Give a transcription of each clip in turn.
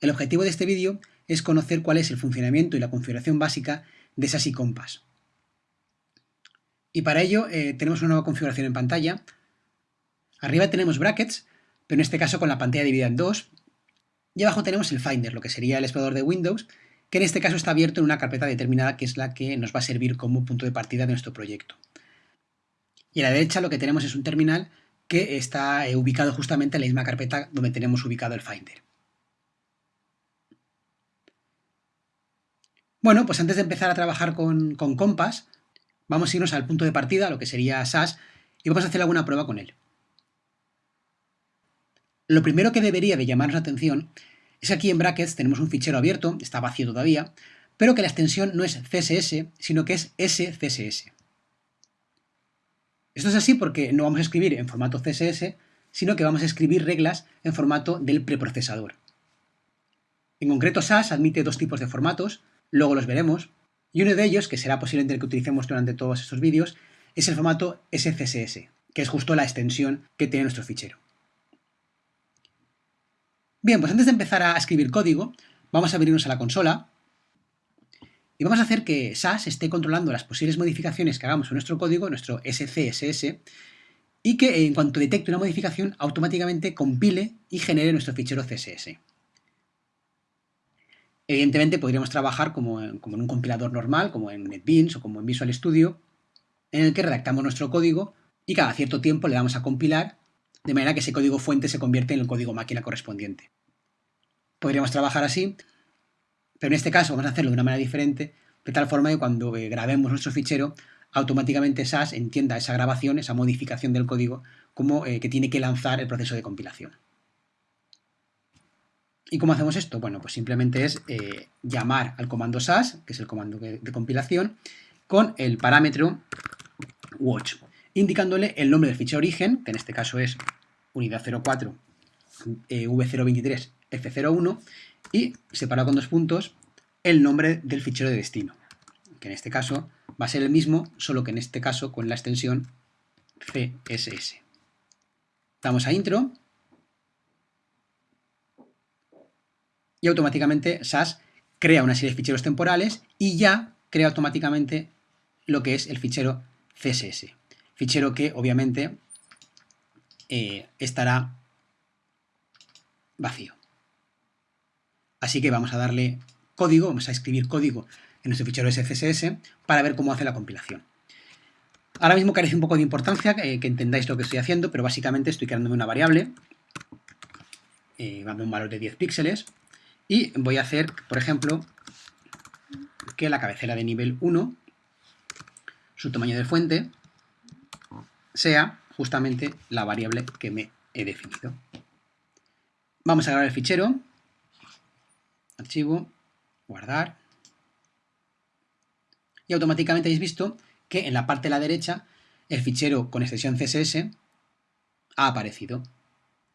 El objetivo de este vídeo es conocer cuál es el funcionamiento y la configuración básica de SAS y Compass. Y para ello eh, tenemos una nueva configuración en pantalla. Arriba tenemos brackets, pero en este caso con la pantalla dividida en dos. Y abajo tenemos el Finder, lo que sería el explorador de Windows, que en este caso está abierto en una carpeta determinada que es la que nos va a servir como punto de partida de nuestro proyecto. Y a la derecha lo que tenemos es un terminal que está eh, ubicado justamente en la misma carpeta donde tenemos ubicado el Finder. Bueno, pues antes de empezar a trabajar con, con Compass, vamos a irnos al punto de partida, lo que sería SAS, y vamos a hacer alguna prueba con él. Lo primero que debería de llamarnos la atención es que aquí en brackets tenemos un fichero abierto, está vacío todavía, pero que la extensión no es CSS, sino que es SCSS. Esto es así porque no vamos a escribir en formato CSS, sino que vamos a escribir reglas en formato del preprocesador. En concreto, SAS admite dos tipos de formatos, luego los veremos, y uno de ellos, que será posiblemente el que utilicemos durante todos estos vídeos, es el formato SCSS, que es justo la extensión que tiene nuestro fichero. Bien, pues antes de empezar a escribir código, vamos a abrirnos a la consola y vamos a hacer que SAS esté controlando las posibles modificaciones que hagamos en nuestro código, nuestro SCSS, y que en cuanto detecte una modificación, automáticamente compile y genere nuestro fichero CSS. Evidentemente podríamos trabajar como en, un compilador normal, como en NetBeans o como en Visual Studio, en el que redactamos nuestro código y cada cierto tiempo le damos a compilar, de manera que ese código fuente se convierte en el código máquina correspondiente. Podríamos trabajar así, pero en este caso vamos a hacerlo de una manera diferente, de tal forma que cuando eh, grabemos nuestro fichero, automáticamente SAS entienda esa grabación, esa modificación del código, como eh, que tiene que lanzar el proceso de compilación. ¿Y cómo hacemos esto? Bueno, pues simplemente es eh, llamar al comando SAS, que es el comando de, compilación, con el parámetro watch, indicándole el nombre del fichero origen, que en este caso es unidad 04 v023 f01, y separado con dos puntos, el nombre del fichero de destino, que en este caso va a ser el mismo, solo que en este caso con la extensión CSS. Damos a intro y automáticamente SAS crea una serie de ficheros temporales y ya crea automáticamente lo que es el fichero CSS. Fichero que obviamente eh, estará vacío. Así que vamos a darle código, vamos a escribir código en nuestro fichero SCSS para ver cómo hace la compilación. Ahora mismo carece un poco de importancia eh, que entendáis lo que estoy haciendo, pero básicamente estoy creándome una variable, eh, un valor de 10 píxeles, y voy a hacer, por ejemplo, que la cabecera de nivel 1, su tamaño de fuente, sea justamente la variable que me he definido. Vamos a grabar el fichero, archivo, guardar, y automáticamente habéis visto que en la parte de la derecha el fichero con extensión CSS ha aparecido.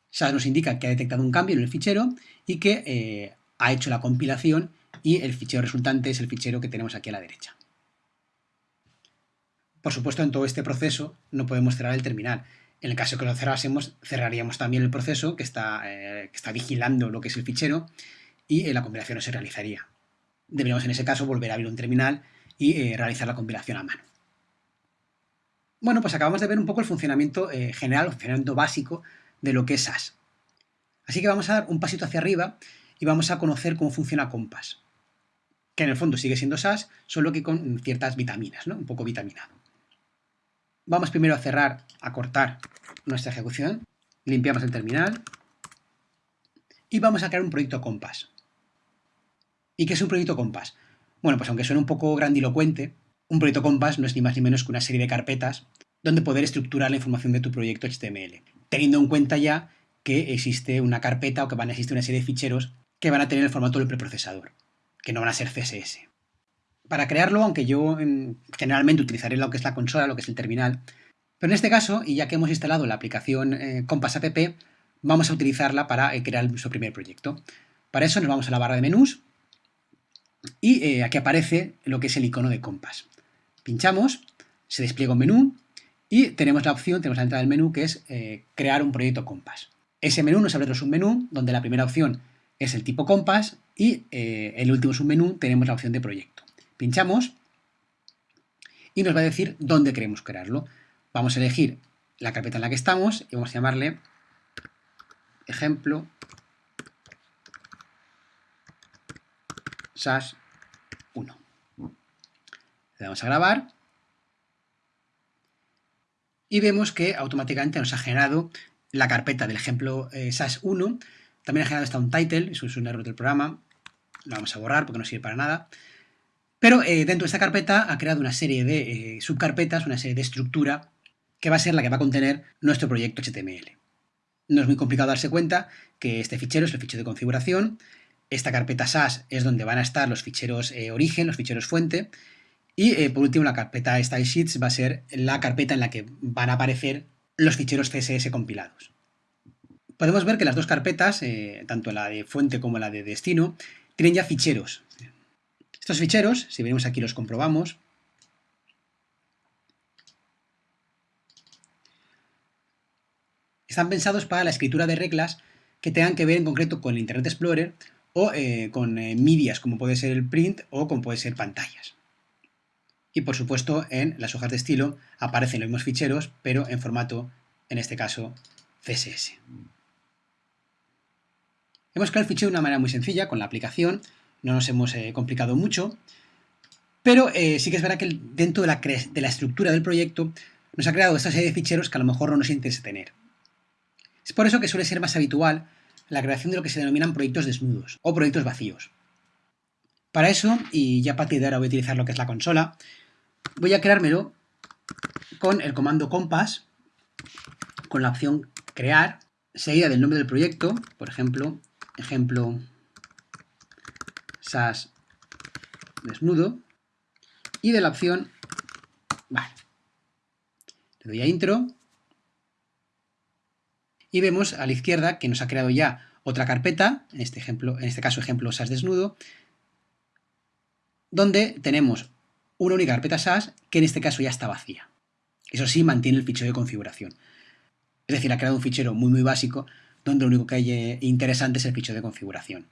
SAS nos indica que ha detectado un cambio en el fichero y que eh, ha hecho la compilación y el fichero resultante es el fichero que tenemos aquí a la derecha. Por supuesto, en todo este proceso no podemos cerrar el terminal. En el caso que lo cerrásemos, cerraríamos también el proceso que está, eh, vigilando lo que es el fichero y eh, la compilación no se realizaría. Deberíamos en ese caso volver a abrir un terminal y eh, realizar la compilación a mano. Bueno, pues acabamos de ver un poco el funcionamiento general, el funcionamiento básico de lo que es SAS. Así que vamos a dar un pasito hacia arriba y vamos a conocer cómo funciona Compass, que en el fondo sigue siendo SAS, solo que con ciertas vitaminas, ¿no? un poco vitaminado. Vamos primero a cerrar, a cortar nuestra ejecución, limpiamos el terminal y vamos a crear un proyecto Compass. ¿Y qué es un proyecto Compass? Bueno, pues aunque suene un poco grandilocuente, un proyecto Compass no es ni más ni menos que una serie de carpetas donde poder estructurar la información de tu proyecto HTML, teniendo en cuenta ya que existe una carpeta o que van a existir una serie de ficheros que van a tener el formato del preprocesador, que no van a ser CSS. Para crearlo, aunque yo em, generalmente utilizaré lo que es la consola, lo que es el terminal, pero en este caso, y ya que hemos instalado la aplicación eh, Compass App, vamos a utilizarla para eh, crear nuestro primer proyecto. Para eso nos vamos a la barra de menús y eh, aquí aparece lo que es el icono de Compass. Pinchamos, se despliega un menú y tenemos la opción, tenemos la entrada del menú que es crear un proyecto Compass. Ese menú nos abre otro submenú donde la primera opción es el tipo Compass y en el último submenú tenemos la opción de proyecto. Pinchamos y nos va a decir dónde queremos crearlo. Vamos a elegir la carpeta en la que estamos y vamos a llamarle ejemplo SAS 1. Le damos a grabar y vemos que automáticamente nos ha generado la carpeta del ejemplo eh, SAS 1. También ha generado esta un title, eso es un error del programa. Lo vamos a borrar porque no sirve para nada. Pero eh, dentro de esta carpeta ha creado una serie de eh, subcarpetas, una serie de estructura que va a ser la que va a contener nuestro proyecto HTML. No es muy complicado darse cuenta que este fichero es el fichero de configuración, esta carpeta SAS es donde van a estar los ficheros eh, origen, los ficheros fuente, y por último la carpeta Style Sheets va a ser la carpeta en la que van a aparecer los ficheros CSS compilados. Podemos ver que las dos carpetas, tanto la de fuente como la de destino, tienen ya ficheros. Estos ficheros, si venimos aquí los comprobamos, están pensados para la escritura de reglas que tengan que ver en concreto con Internet Explorer o eh, con eh, medias como puede ser el print o como puede ser pantallas. Y por supuesto en las hojas de estilo aparecen los mismos ficheros pero en formato, en este caso, CSS. Hemos creado el fichero de una manera muy sencilla con la aplicación no nos hemos eh, complicado mucho, pero eh, sí que es verdad que dentro de la, estructura del proyecto nos ha creado esta serie de ficheros que a lo mejor no nos interesa tener. Es por eso que suele ser más habitual la creación de lo que se denominan proyectos desnudos o proyectos vacíos. Para eso, y ya a partir de ahora voy a utilizar lo que es la consola, voy a creármelo con el comando compass, con la opción crear, seguida del nombre del proyecto, por ejemplo, ejemplo SAS desnudo y de la opción, vale, le doy a intro y vemos a la izquierda que nos ha creado ya otra carpeta, en este, ejemplo, en este caso ejemplo SAS desnudo, donde tenemos una única carpeta SAS que en este caso ya está vacía. Eso sí, mantiene el fichero de configuración. Es decir, ha creado un fichero muy muy básico donde lo único que hay eh, interesante es el fichero de configuración.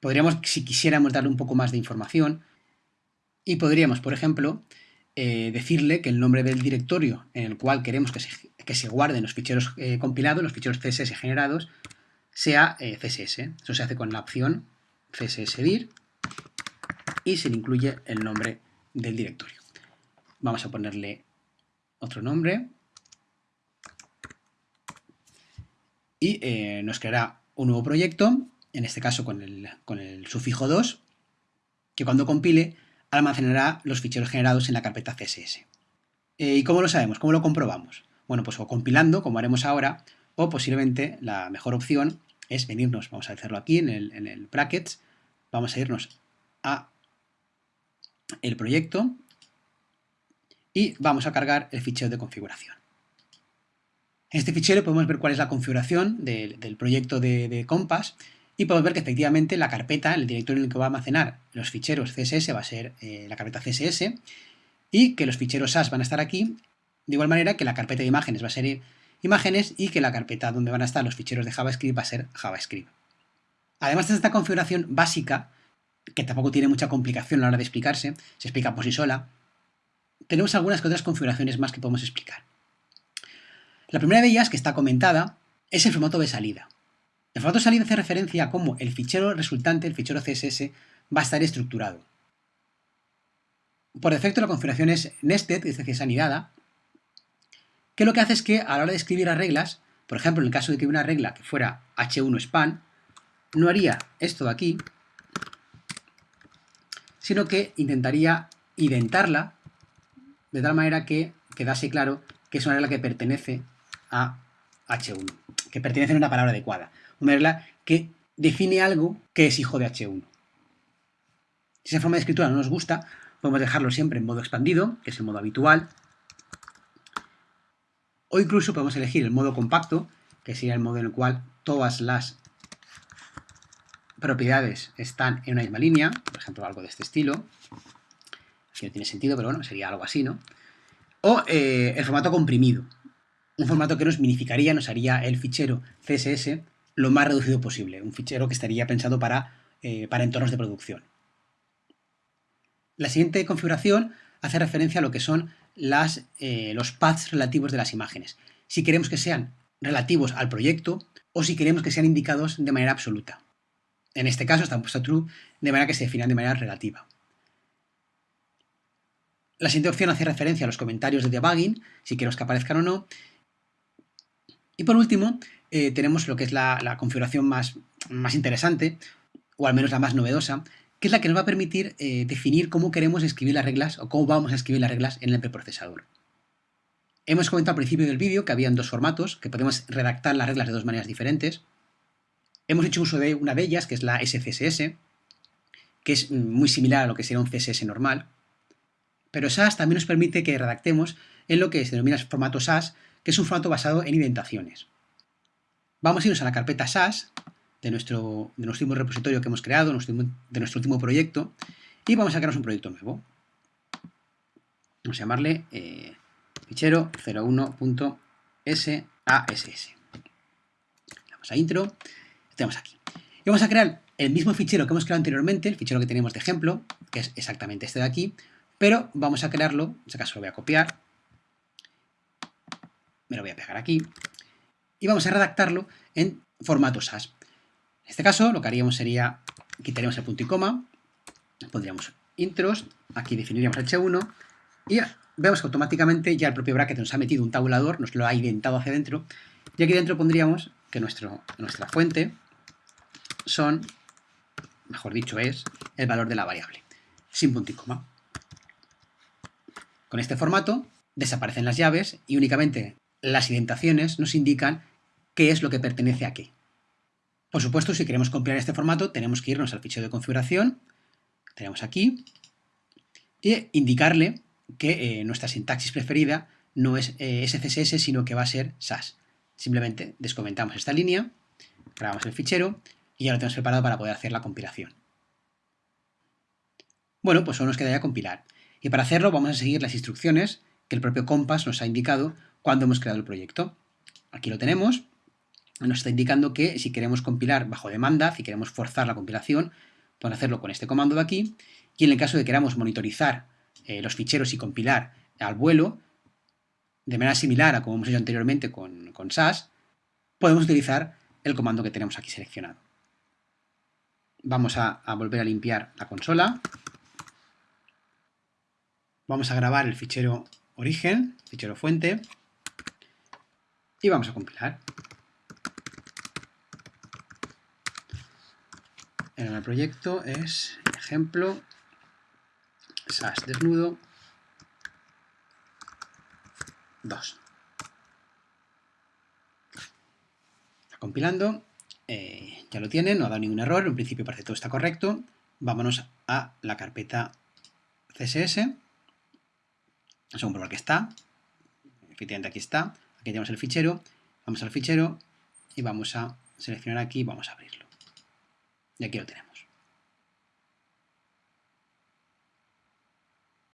podríamos, si quisiéramos darle un poco más de información, y podríamos, por ejemplo, eh, decirle que el nombre del directorio en el cual queremos que se, guarden los ficheros eh, compilados, los ficheros CSS generados, sea CSS. Eso se hace con la opción CSSDIR y se le incluye el nombre del directorio. Vamos a ponerle otro nombre y nos creará un nuevo proyecto en este caso con el, sufijo 2, que cuando compile almacenará los ficheros generados en la carpeta CSS. Eh, ¿Y cómo lo sabemos? ¿Cómo lo comprobamos? Bueno, pues o compilando, como haremos ahora, o posiblemente la mejor opción es venirnos, vamos a hacerlo aquí en el, en el brackets, vamos a irnos a el proyecto y vamos a cargar el fichero de configuración. En este fichero podemos ver cuál es la configuración del, proyecto de, Compass y podemos ver que efectivamente la carpeta, el directorio en el que va a almacenar los ficheros CSS va a ser eh, la carpeta CSS y que los ficheros SAS van a estar aquí, de igual manera que la carpeta de imágenes va a ser imágenes y que la carpeta donde van a estar los ficheros de JavaScript va a ser JavaScript. Además de esta configuración básica, que tampoco tiene mucha complicación a la hora de explicarse, se explica por sí sola, tenemos algunas otras configuraciones más que podemos explicar. La primera de ellas, que está comentada, es el formato de salida. El formato de salida hace referencia a cómo el fichero resultante, el fichero CSS, va a estar estructurado. Por defecto la configuración es nested, es decir, es anidada, que lo que hace es que a la hora de escribir las reglas, por ejemplo, en el caso de que una regla que fuera h1 span, no haría esto de aquí, sino que intentaría identarla de tal manera que quedase claro que es una regla que pertenece a h1, que pertenece a una palabra adecuada una regla que define algo que es hijo de H1. Si esa forma de escritura no nos gusta, podemos dejarlo siempre en modo expandido, que es el modo habitual, o incluso podemos elegir el modo compacto, que sería el modo en el cual todas las propiedades están en una misma línea, por ejemplo, algo de este estilo. Aquí no tiene sentido, pero bueno, sería algo así, ¿no? O eh, el formato comprimido, Un formato que nos minificaría, nos haría el fichero CSS lo más reducido posible, un fichero que estaría pensado para, eh, para entornos de producción. La siguiente configuración hace referencia a lo que son las, eh, los paths relativos de las imágenes. Si queremos que sean relativos al proyecto o si queremos que sean indicados de manera absoluta. En este caso están puesto true, de manera que se definan de manera relativa. La siguiente opción hace referencia a los comentarios de debugging, si queremos que aparezcan o no. Y por último, eh, tenemos lo que es la, configuración más, más, interesante, o al menos la más novedosa, que es la que nos va a permitir eh, definir cómo queremos escribir las reglas o cómo vamos a escribir las reglas en el preprocesador. Hemos comentado al principio del vídeo que habían dos formatos, que podemos redactar las reglas de dos maneras diferentes. Hemos hecho uso de una de ellas, que es la SCSS, que es muy similar a lo que sería un CSS normal. Pero SAS también nos permite que redactemos en lo que se denomina formato SAS, es un formato basado en indentaciones. Vamos a irnos a la carpeta SAS de nuestro, último repositorio que hemos creado, de nuestro último proyecto, y vamos a crear un proyecto nuevo. Vamos a llamarle eh, fichero 01.sass. Vamos a intro, tenemos aquí. Y vamos a crear el mismo fichero que hemos creado anteriormente, el fichero que tenemos de ejemplo, que es exactamente este de aquí, pero vamos a crearlo, en este caso lo voy a copiar, me lo voy a pegar aquí, y vamos a redactarlo en formato SAS. En este caso lo que haríamos sería, quitaríamos el punto y coma, pondríamos intros, aquí definiríamos h1 y vemos que automáticamente ya el propio bracket nos ha metido un tabulador, nos lo ha identado hacia adentro y aquí dentro pondríamos que nuestra fuente son, mejor dicho es, el valor de la variable, sin punto y coma. Con este formato desaparecen las llaves y únicamente las indentaciones nos indican qué es lo que pertenece a qué. Por supuesto, si queremos compilar este formato, tenemos que irnos al fichero de configuración, tenemos aquí, e indicarle que eh, nuestra sintaxis preferida no es eh, SCSS, sino que va a ser SAS. Simplemente descomentamos esta línea, grabamos el fichero y ya lo tenemos preparado para poder hacer la compilación. Bueno, pues solo nos quedaría compilar. Y para hacerlo vamos a seguir las instrucciones que el propio Compass nos ha indicado cuando hemos creado el proyecto. Aquí lo tenemos. Nos está indicando que si queremos compilar bajo demanda, si queremos forzar la compilación, podemos hacerlo con este comando de aquí. Y en el caso de que queramos monitorizar eh, los ficheros y compilar al vuelo, de manera similar a como hemos hecho anteriormente con, con SAS, podemos utilizar el comando que tenemos aquí seleccionado. Vamos a volver a limpiar la consola. Vamos a grabar el fichero origen, fichero fuente, y vamos a compilar. El proyecto es ejemplo SAS desnudo 2. Está compilando, eh, ya lo tiene, no ha dado ningún error, en principio parece que todo está correcto. Vámonos a la carpeta CSS, vamos a comprobar que está, efectivamente aquí está, aquí tenemos el fichero, vamos al fichero y vamos a seleccionar aquí, vamos a abrirlo. Y aquí lo tenemos.